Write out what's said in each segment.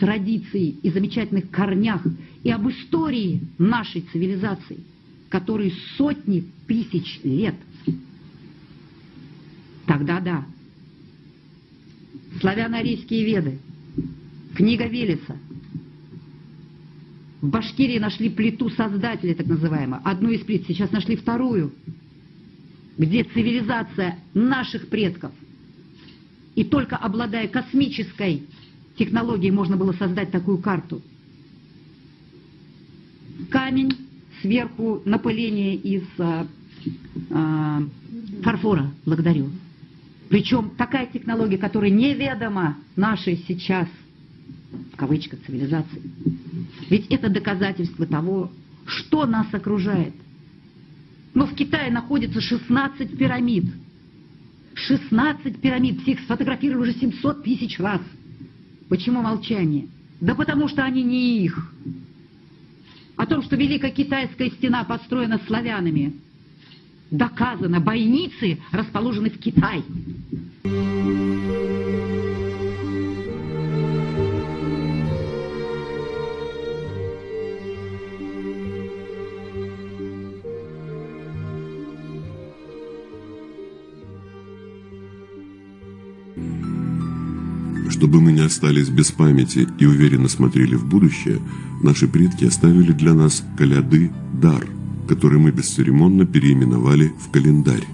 традиции и замечательных корнях и об истории нашей цивилизации, которые сотни тысяч лет. Тогда да. Славяно-арийские веды, книга Велеса. В Башкирии нашли плиту Создателя, так называемую, одну из плит, сейчас нашли вторую, где цивилизация наших предков. И только обладая космической технологией можно было создать такую карту. Камень, сверху напыление из а, а, фарфора, благодарю. Причем такая технология, которая неведома нашей сейчас, в кавычках, цивилизации. Ведь это доказательство того, что нас окружает. Но в Китае находится 16 пирамид. 16 пирамид, всех сфотографировали уже 700 тысяч раз. Почему молчание? Да потому что они не их. О том, что Великая Китайская стена построена славянами, доказано, бойницы расположены в Китае. Чтобы мы не остались без памяти и уверенно смотрели в будущее, наши предки оставили для нас коляды дар, который мы бесцеремонно переименовали в календарь.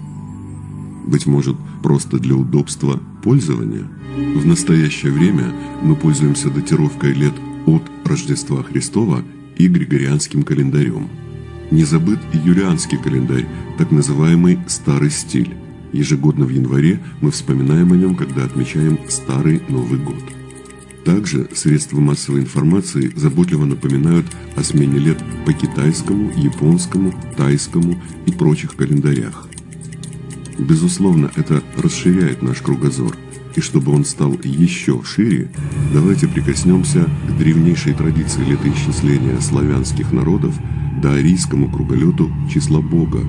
Быть может, просто для удобства пользования? В настоящее время мы пользуемся датировкой лет от Рождества Христова и Григорианским календарем. Не забыт и юлианский календарь, так называемый «старый стиль». Ежегодно в январе мы вспоминаем о нем, когда отмечаем Старый Новый год. Также средства массовой информации заботливо напоминают о смене лет по китайскому, японскому, тайскому и прочих календарях. Безусловно, это расширяет наш кругозор, и чтобы он стал еще шире, давайте прикоснемся к древнейшей традиции летоисчисления славянских народов до арийскому круголету числа Бога,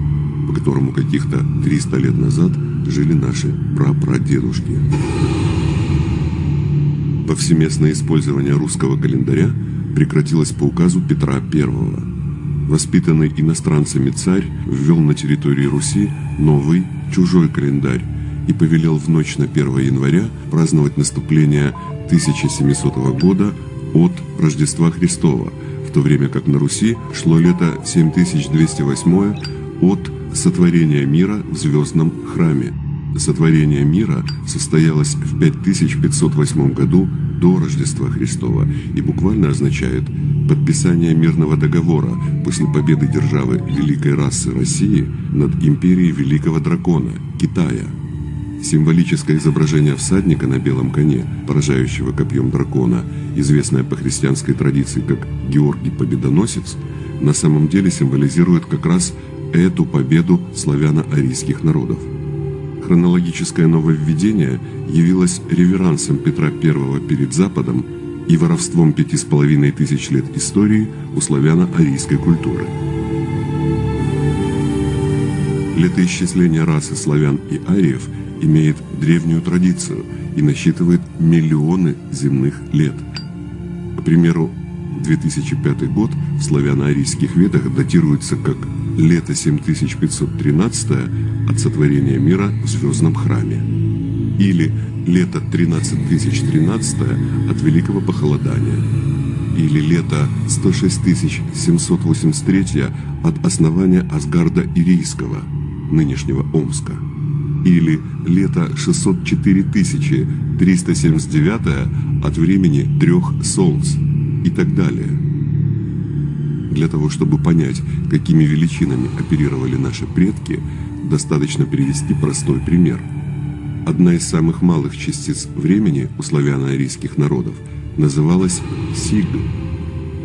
по которому каких-то 300 лет назад жили наши прапрадедушки. Повсеместное использование русского календаря прекратилось по указу Петра I. Воспитанный иностранцами царь ввел на территории Руси новый, чужой календарь и повелел в ночь на 1 января праздновать наступление 1700 года от Рождества Христова, в то время как на Руси шло лето 7208 от сотворения мира в звездном храме. Сотворение мира состоялось в 5508 году до Рождества Христова и буквально означает подписание мирного договора после победы державы великой расы России над империей великого дракона – Китая. Символическое изображение всадника на белом коне, поражающего копьем дракона, известное по христианской традиции как Георгий Победоносец, на самом деле символизирует как раз эту победу славяно-арийских народов. Хронологическое нововведение явилось реверансом Петра I перед Западом и воровством пяти с половиной тысяч лет истории у славяно-арийской культуры. Летоисчисление расы славян и ариев имеет древнюю традицию и насчитывает миллионы земных лет. К примеру, 2005 год в славяно-арийских ведах датируется как лето 7513 от сотворения мира в звездном храме. Или лето 13013 от великого похолодания. Или лето 106783 от основания Асгарда Ирийского, нынешнего Омска. Или лето 604379 от времени трех солнц и так далее – для того, чтобы понять, какими величинами оперировали наши предки, достаточно привести простой пример. Одна из самых малых частиц времени у славяно-арийских народов называлась Сиг.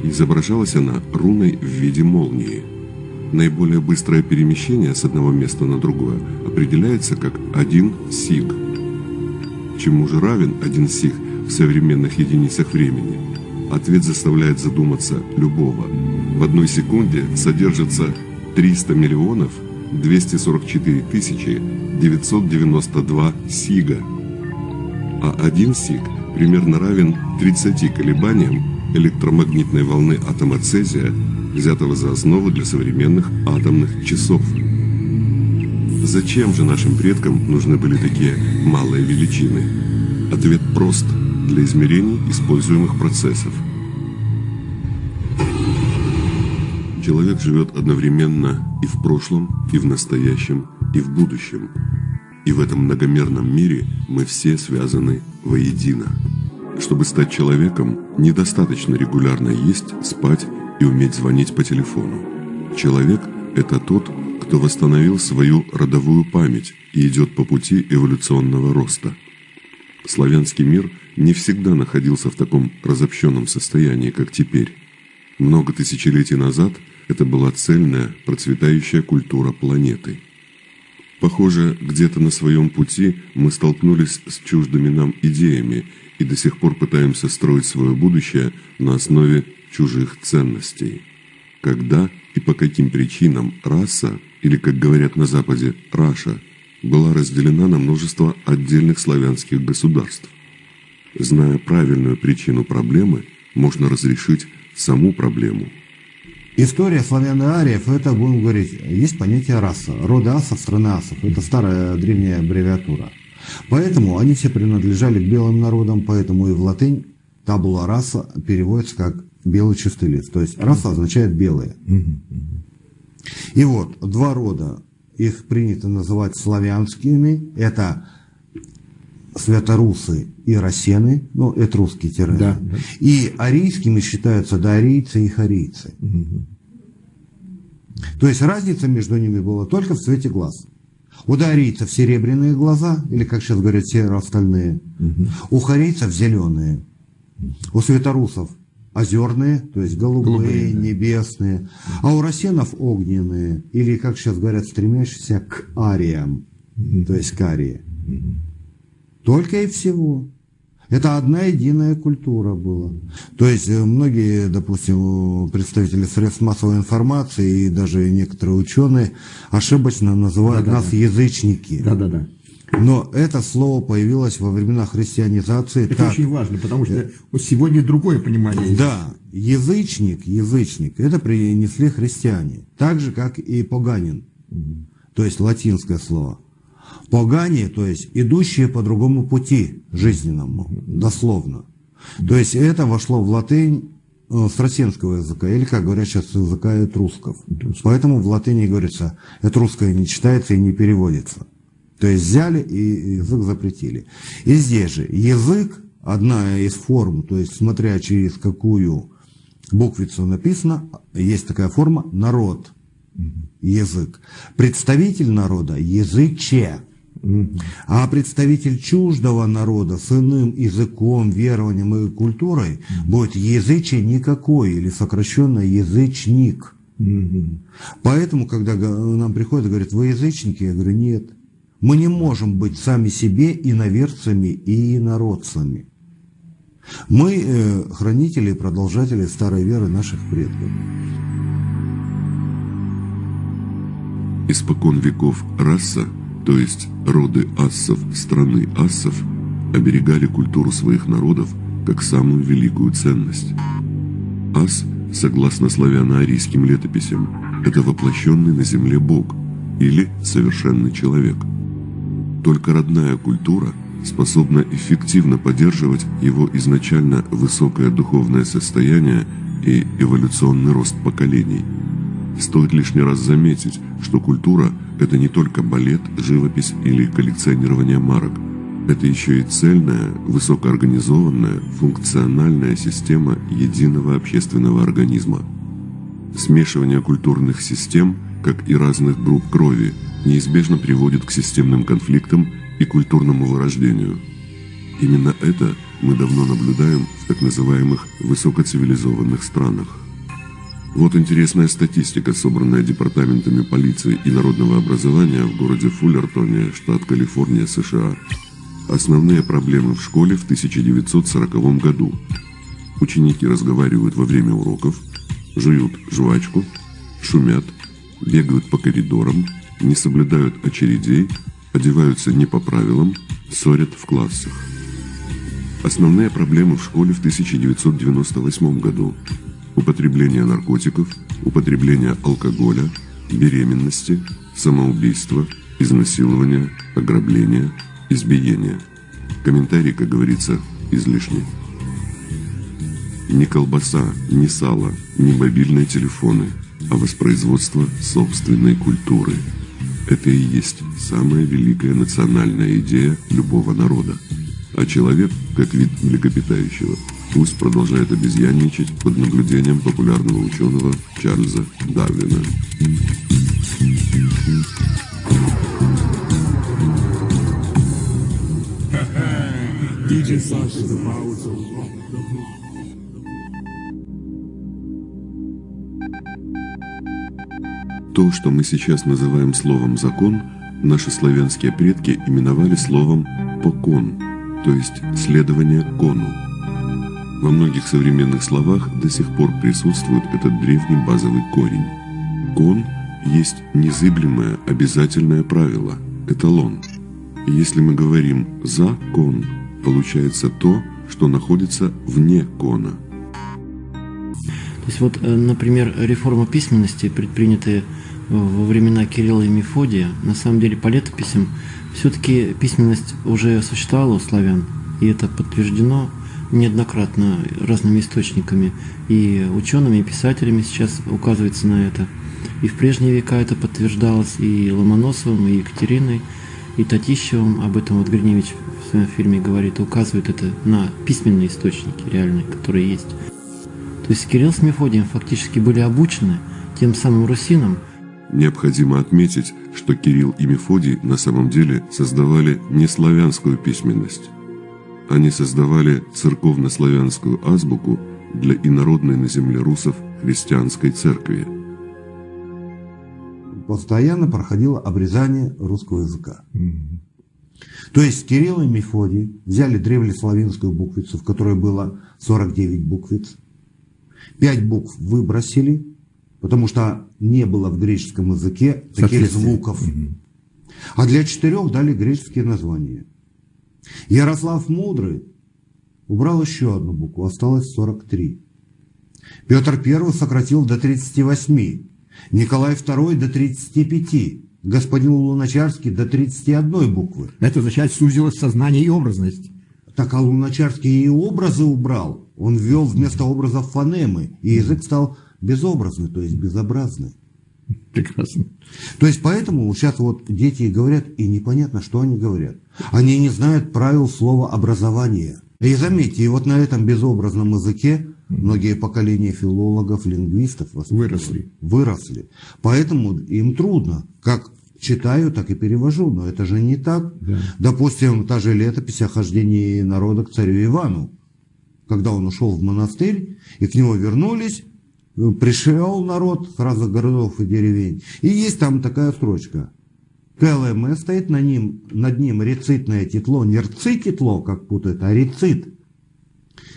Изображалась она руной в виде молнии. Наиболее быстрое перемещение с одного места на другое определяется как один сиг. Чему же равен один сиг в современных единицах времени? Ответ заставляет задуматься любого – в одной секунде содержится 300 миллионов 244 тысячи 992 сига. а один сик примерно равен 30 колебаниям электромагнитной волны атома цезия, взятого за основу для современных атомных часов. Зачем же нашим предкам нужны были такие малые величины? Ответ прост – для измерений используемых процессов. Человек живет одновременно и в прошлом, и в настоящем, и в будущем. И в этом многомерном мире мы все связаны воедино. Чтобы стать человеком, недостаточно регулярно есть, спать и уметь звонить по телефону. Человек – это тот, кто восстановил свою родовую память и идет по пути эволюционного роста. Славянский мир не всегда находился в таком разобщенном состоянии, как теперь. Много тысячелетий назад это была цельная, процветающая культура планеты. Похоже, где-то на своем пути мы столкнулись с чуждыми нам идеями и до сих пор пытаемся строить свое будущее на основе чужих ценностей. Когда и по каким причинам раса, или, как говорят на Западе, раша, была разделена на множество отдельных славянских государств. Зная правильную причину проблемы, можно разрешить саму проблему. История славяно-ариев, это, будем говорить, есть понятие раса. Роды асов, страны асов. Это старая древняя аббревиатура. Поэтому они все принадлежали к белым народам, поэтому и в латынь табула раса переводится как белый чистый лист. То есть раса означает белые. И вот два рода, их принято называть славянскими. Это святорусы и рассены, ну, это русский термин. Да, да. И арийскими считаются доарийцы и харийцы. Угу. То есть разница между ними была только в цвете глаз. У доарийцев серебряные глаза, или, как сейчас говорят, серо-остальные. Угу. У харийцев зеленые. У светорусов озерные, то есть голубые, голубые небесные. А у рассенов огненные, или, как сейчас говорят, стремящиеся к ариям, угу. то есть к арии. Угу. Только и всего. Это одна единая культура была. То есть э, многие, допустим, представители средств массовой информации и даже некоторые ученые ошибочно называют да, нас да. язычники. Да, да, да. Но это слово появилось во времена христианизации. Это так. очень важно, потому что сегодня другое понимание. Да, язычник, язычник, это принесли христиане. Так же, как и поганин. Угу. То есть латинское слово. Погане, то есть идущие по другому пути жизненному, дословно. То есть это вошло в латынь э, с росинского языка, или, как говорят сейчас, с языка этрусков. Поэтому в латыни говорится, этрусское не читается и не переводится. То есть взяли и язык запретили. И здесь же язык, одна из форм, то есть смотря через какую буквицу написано, есть такая форма народ язык. Представитель народа – языче. А представитель чуждого народа с иным языком, верованием и культурой будет языче никакой или сокращенно язычник. Поэтому, когда нам приходят и говорят, вы язычники, я говорю, нет. Мы не можем быть сами себе иноверцами и инородцами. Мы э, хранители и продолжатели старой веры наших предков. Испокон веков раса, то есть роды ассов страны ассов, оберегали культуру своих народов как самую великую ценность. Ас, согласно славяно-арийским летописям, это воплощенный на земле Бог или совершенный человек. Только родная культура способна эффективно поддерживать его изначально высокое духовное состояние и эволюционный рост поколений – Стоит лишний раз заметить, что культура – это не только балет, живопись или коллекционирование марок. Это еще и цельная, высокоорганизованная, функциональная система единого общественного организма. Смешивание культурных систем, как и разных групп крови, неизбежно приводит к системным конфликтам и культурному вырождению. Именно это мы давно наблюдаем в так называемых высокоцивилизованных странах. Вот интересная статистика, собранная департаментами полиции и народного образования в городе Фуллертоне, штат Калифорния, США. Основные проблемы в школе в 1940 году. Ученики разговаривают во время уроков, жуют жвачку, шумят, бегают по коридорам, не соблюдают очередей, одеваются не по правилам, ссорят в классах. Основные проблемы в школе в 1998 году. Употребление наркотиков, употребление алкоголя, беременности, самоубийство, изнасилование, ограбление, избиение. Комментарий, как говорится, излишний. Ни колбаса, ни сало, ни мобильные телефоны, а воспроизводство собственной культуры. Это и есть самая великая национальная идея любого народа. А человек, как вид млекопитающего, пусть продолжает обезьянничать под наблюдением популярного ученого Чарльза Дарвина. То, что мы сейчас называем словом «закон», наши славянские предки именовали словом «покон», то есть «следование кону». Во многих современных словах до сих пор присутствует этот древний базовый корень. Кон есть незыблемое обязательное правило, эталон. Если мы говорим «за кон», получается то, что находится вне кона. То есть вот, э, например, реформа письменности, предпринятая во времена Кирилла и Мефодия, на самом деле по летописям, все-таки письменность уже существовала у славян, и это подтверждено неоднократно разными источниками. И учеными, и писателями сейчас указывается на это. И в прежние века это подтверждалось и Ломоносовым, и Екатериной, и Татищевым. Об этом вот Гриневич в своем фильме говорит, указывает это на письменные источники реальные, которые есть. То есть Кирилл с Мефодием фактически были обучены тем самым русинам, Необходимо отметить, что Кирилл и Мефодий на самом деле создавали не славянскую письменность. Они создавали церковно-славянскую азбуку для инородной на земле русов христианской церкви. Постоянно проходило обрезание русского языка. То есть Кирилл и Мефодий взяли древнеславянскую буквицу, в которой было 49 буквиц, 5 букв выбросили, потому что не было в греческом языке таких звуков. Угу. А для четырех дали греческие названия. Ярослав Мудрый убрал еще одну букву, осталось 43. Петр I сократил до 38, Николай II до 35, господин Луначарский до 31 буквы. Это означает, сузилось сознание и образность. Так а Луначарский и образы убрал. Он ввел вместо образов фонемы, и язык стал безобразный, то есть безобразный. Прекрасно. То есть поэтому сейчас вот дети говорят, и непонятно, что они говорят. Они не знают правил слова образования. И заметьте, и вот на этом безобразном языке многие поколения филологов, лингвистов выросли. выросли. Поэтому им трудно, как читаю, так и перевожу, но это же не так. Да. Допустим, та же летопись о хождении народа к царю Ивану, когда он ушел в монастырь, и к нему вернулись, пришел народ с разных городов и деревень. И есть там такая строчка. КЛМ стоит на ним, над ним рецитное титло, не рци-титло, как путают, а рецит.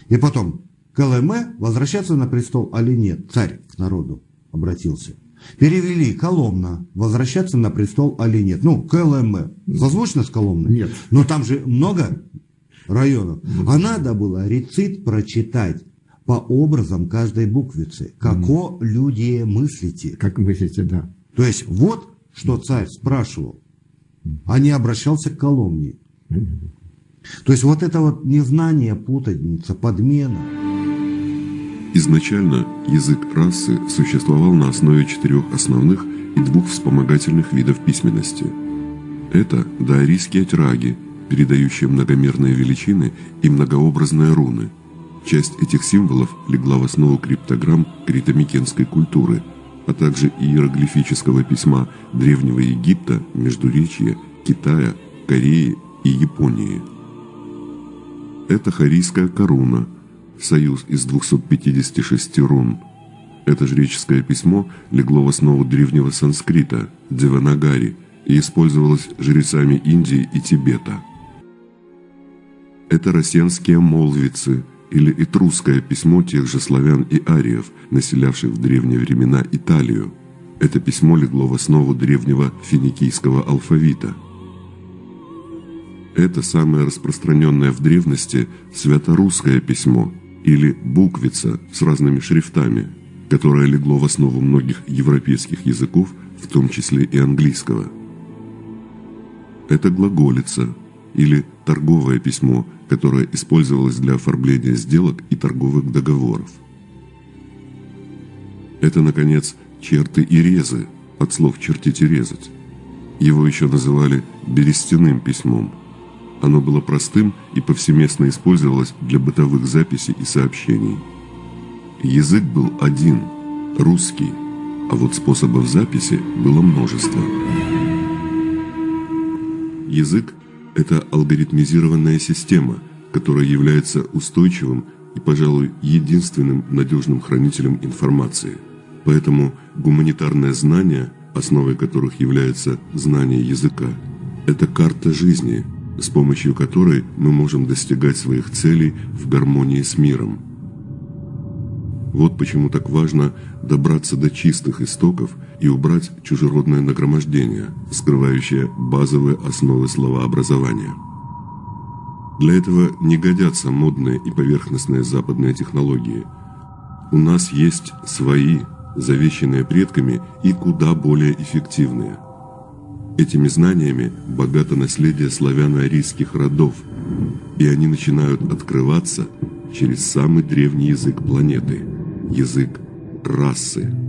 И потом, КЛМ возвращаться на престол или нет? Царь к народу обратился. Перевели Коломна, возвращаться на престол или нет? Ну, КЛМ. Созвучно с Коломной? Нет. Но там же много районов. А надо было рецит прочитать по образам каждой буквицы. Како mm. люди мыслите. Как мыслите, да. То есть вот что царь спрашивал, а не обращался к Коломне. То есть вот это вот незнание, путаница, подмена. Изначально язык расы существовал на основе четырех основных и двух вспомогательных видов письменности. Это даорийские траги, передающие многомерные величины и многообразные руны – Часть этих символов легла в основу криптограмм критомикенской культуры, а также иероглифического письма Древнего Египта, Междуречья, Китая, Кореи и Японии. Это харийская коруна, союз из 256 рун. Это жреческое письмо легло в основу древнего санскрита, Деванагари, и использовалось жрецами Индии и Тибета. Это росенские молвицы – или этрусское письмо тех же славян и ариев, населявших в древние времена Италию. Это письмо легло в основу древнего финикийского алфавита. Это самое распространенное в древности святорусское письмо или буквица с разными шрифтами, которое легло в основу многих европейских языков, в том числе и английского. Это глаголица или торговое письмо, которое использовалось для оформления сделок и торговых договоров. Это, наконец, черты и резы, от слов «чертить и резать». Его еще называли «берестяным письмом», оно было простым и повсеместно использовалось для бытовых записей и сообщений. Язык был один – русский, а вот способов записи было множество. Язык – это алгоритмизированная система, которая является устойчивым и, пожалуй, единственным надежным хранителем информации. Поэтому гуманитарное знание, основой которых является знание языка, это карта жизни – с помощью которой мы можем достигать своих целей в гармонии с миром. Вот почему так важно добраться до чистых истоков и убрать чужеродное нагромождение, скрывающее базовые основы словообразования. Для этого не годятся модные и поверхностные западные технологии. У нас есть свои, завещанные предками и куда более эффективные – Этими знаниями богато наследие славяно-арийских родов, и они начинают открываться через самый древний язык планеты – язык расы.